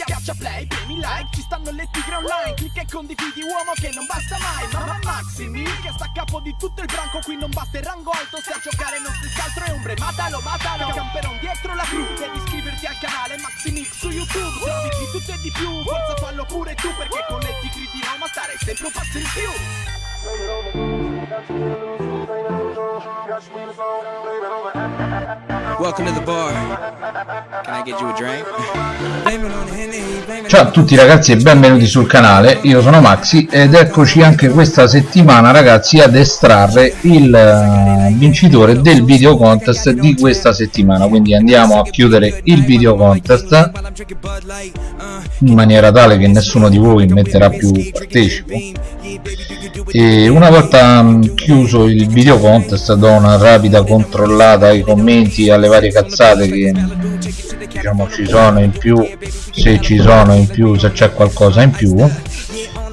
Schiaccia play, premi like, ci stanno le tigre online. Clicca e condividi uomo che non basta mai. Mamma Maximi che sta a capo di tutto il branco. Qui non basta il rango alto, se a giocare non si altro è ombre. Matalo, matalo, camperon dietro la cru Devi iscriverti al canale Maximix su YouTube. Se di tutto e di più, forza fallo pure tu Perché con le tigri di Roma stare sempre un passo in più Ciao a tutti ragazzi e benvenuti sul canale, io sono Maxi ed eccoci anche questa settimana ragazzi ad estrarre il eh, vincitore del video contest di questa settimana. Quindi andiamo a chiudere il video contest in maniera tale che nessuno di voi metterà più partecipo. E una volta mm, chiuso il video contest do una rapida controllata ai commenti alle varie cazzate che diciamo ci sono in più se ci sono in più se c'è qualcosa in più.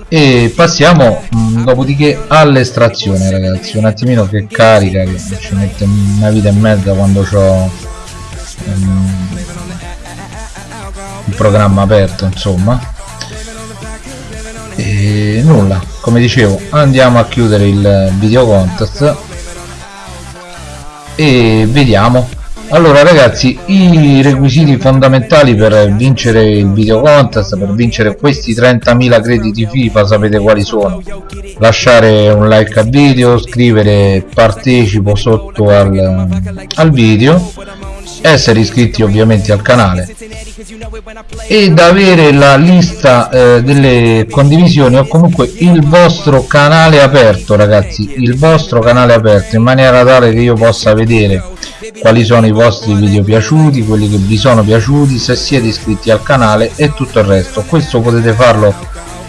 E passiamo mh, mm, dopodiché all'estrazione ragazzi. Un attimino che carica che ci mette una vita e mezza quando ho um, il programma aperto insomma e nulla. Come dicevo andiamo a chiudere il video contest. E vediamo. Allora ragazzi i requisiti fondamentali per vincere il video contest per vincere questi 30.000 crediti FIFA sapete quali sono? Lasciare un like al video scrivere partecipo sotto al, al video essere iscritti ovviamente al canale ed avere la lista eh, delle condivisioni o comunque il vostro canale aperto ragazzi il vostro canale aperto in maniera tale che io possa vedere quali sono i vostri video piaciuti quelli che vi sono piaciuti se siete iscritti al canale e tutto il resto. Questo potete farlo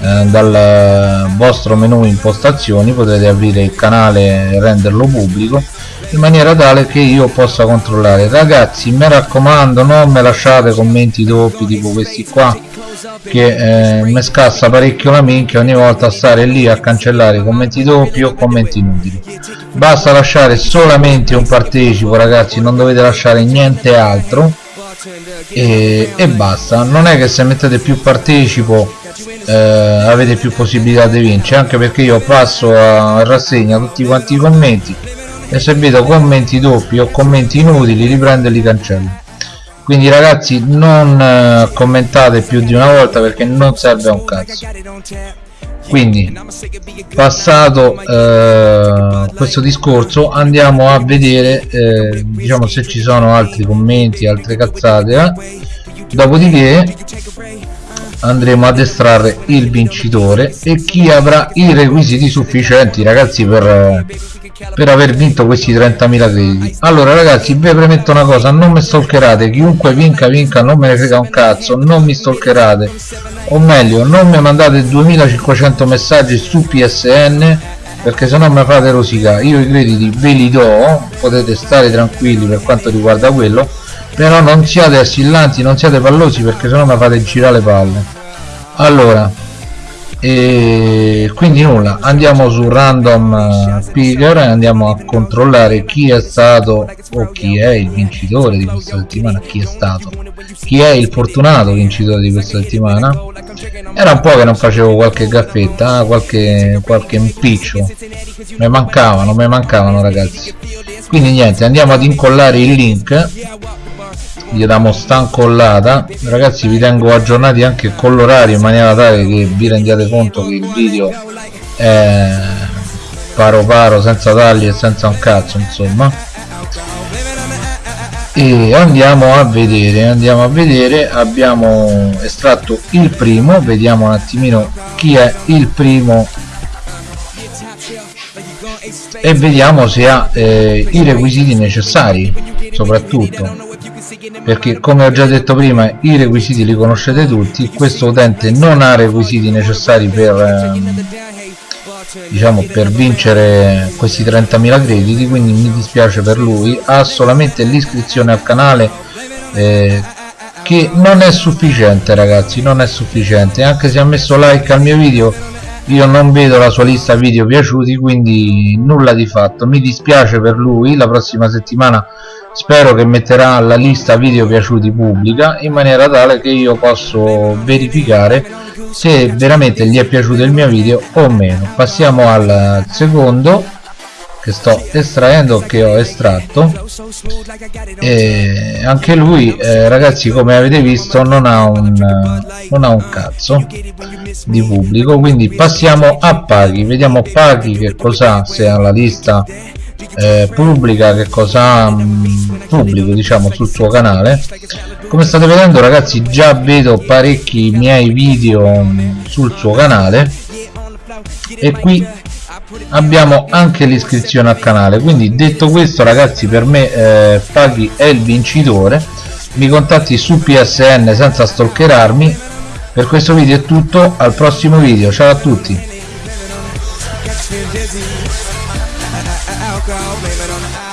eh, dal vostro menu impostazioni potete aprire il canale e renderlo pubblico in maniera tale che io possa controllare. Ragazzi mi raccomando non me lasciate commenti doppi tipo questi qua che eh, mi scassa parecchio la minchia ogni volta stare lì a cancellare commenti doppi o commenti inutili. Basta lasciare solamente un partecipo ragazzi non dovete lasciare niente altro. E, e basta. Non è che se mettete più partecipo eh, avete più possibilità di vincere anche perché io passo a rassegna tutti quanti i commenti e se vedo commenti doppi o commenti inutili riprendo e li quindi ragazzi non eh, commentate più di una volta perché non serve a un cazzo quindi passato eh, questo discorso andiamo a vedere eh, diciamo se ci sono altri commenti altre cazzate eh? dopodiché andremo ad estrarre il vincitore e chi avrà i requisiti sufficienti ragazzi per per aver vinto questi 30.000 crediti allora ragazzi vi premetto una cosa non mi stalkerate chiunque vinca vinca non me ne frega un cazzo non mi stalkerate. O meglio non mi mandate 2500 messaggi su PSN perché se no mi fate rosicare. Io i crediti ve li do potete stare tranquilli per quanto riguarda quello però non siate assillanti non siate pallosi perché se no mi fate girare le palle. Allora e quindi nulla andiamo su random eh, picker e andiamo a controllare chi è stato o chi è il vincitore di questa settimana chi è stato. Chi è il fortunato vincitore di questa settimana? Era un po' che non facevo qualche gaffetta qualche qualche impiccio. Mi mancavano mi mancavano ragazzi. Quindi niente andiamo ad incollare il link gli diamo stancollata ragazzi vi tengo aggiornati anche con l'orario in maniera tale che vi rendiate conto che il video è paro paro senza tagli e senza un cazzo insomma. E andiamo a vedere andiamo a vedere. Abbiamo estratto il primo. Vediamo un attimino chi è il primo. E vediamo se ha eh, i requisiti necessari soprattutto perché come ho già detto prima i requisiti li conoscete tutti questo utente non ha requisiti necessari per ehm, diciamo per vincere questi 30.000 crediti quindi mi dispiace per lui. Ha solamente l'iscrizione al canale eh, che non è sufficiente ragazzi non è sufficiente. Anche se ha messo like al mio video io non vedo la sua lista video piaciuti quindi nulla di fatto. Mi dispiace per lui. La prossima settimana spero che metterà la lista video piaciuti pubblica in maniera tale che io posso verificare se veramente gli è piaciuto il mio video o meno. Passiamo al secondo che sto estraendo che ho estratto. E anche lui eh, ragazzi come avete visto non ha un non ha un cazzo di pubblico quindi passiamo a paghi. Vediamo paghi che cosa se ha la lista eh, pubblica che cosa mh, pubblico diciamo sul suo canale. Come state vedendo ragazzi già vedo parecchi miei video mh, sul suo canale. E qui abbiamo anche l'iscrizione al canale. Quindi detto questo ragazzi per me eh, Paghi è il vincitore. Mi contatti su PSN senza stalkerarmi. Per questo video è tutto. Al prossimo video. Ciao a tutti go, blame it on the